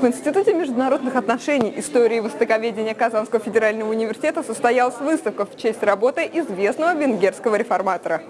В Институте международных отношений, истории и востоковедения Казанского федерального университета состоялась выставка в честь работы известного венгерского реформатора.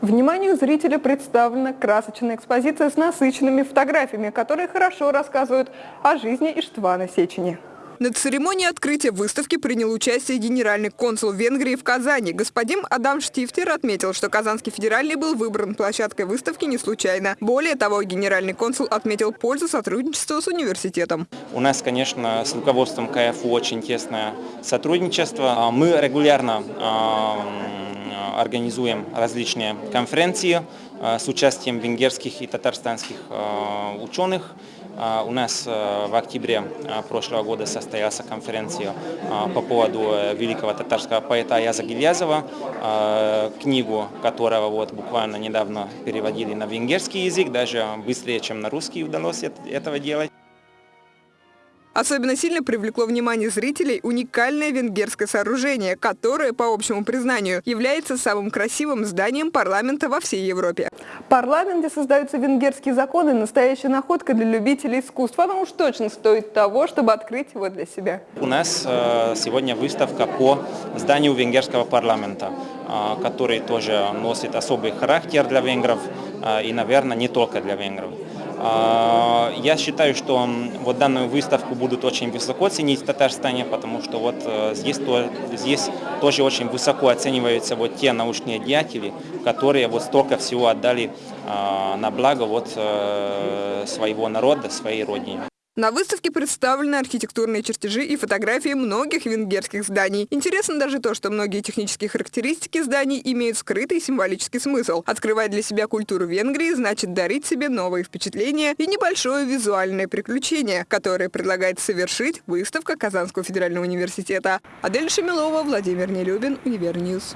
Вниманию зрителя представлена красочная экспозиция с насыщенными фотографиями, которые хорошо рассказывают о жизни Иштвана Сечени. На церемонии открытия выставки принял участие генеральный консул Венгрии в Казани. Господин Адам Штифтер отметил, что Казанский федеральный был выбран площадкой выставки не случайно. Более того, генеральный консул отметил пользу сотрудничества с университетом. У нас, конечно, с руководством КФУ очень тесное сотрудничество. Мы регулярно организуем различные конференции с участием венгерских и татарстанских ученых. У нас в октябре прошлого года состоялась конференция по поводу великого татарского поэта Аяза Гильязова, книгу которого вот буквально недавно переводили на венгерский язык, даже быстрее, чем на русский удалось этого делать. Особенно сильно привлекло внимание зрителей уникальное венгерское сооружение, которое, по общему признанию, является самым красивым зданием парламента во всей Европе. В парламенте создаются венгерские законы, настоящая находка для любителей искусств. Она уж точно стоит того, чтобы открыть его для себя. У нас э, сегодня выставка по зданию венгерского парламента, э, который тоже носит особый характер для венгров э, и, наверное, не только для венгров. Я считаю, что вот данную выставку будут очень высоко ценить в Татарстане, потому что вот э, здесь, то, здесь тоже очень высоко оцениваются вот те научные деятели, которые вот столько всего отдали а, на благо вот э, своего народа, своей родине. На выставке представлены архитектурные чертежи и фотографии многих венгерских зданий. Интересно даже то, что многие технические характеристики зданий имеют скрытый символический смысл. Открывать для себя культуру Венгрии значит дарить себе новые впечатления и небольшое визуальное приключение, которое предлагает совершить выставка Казанского федерального университета. Адель Шамилова, Владимир Нелюбин, Univer News.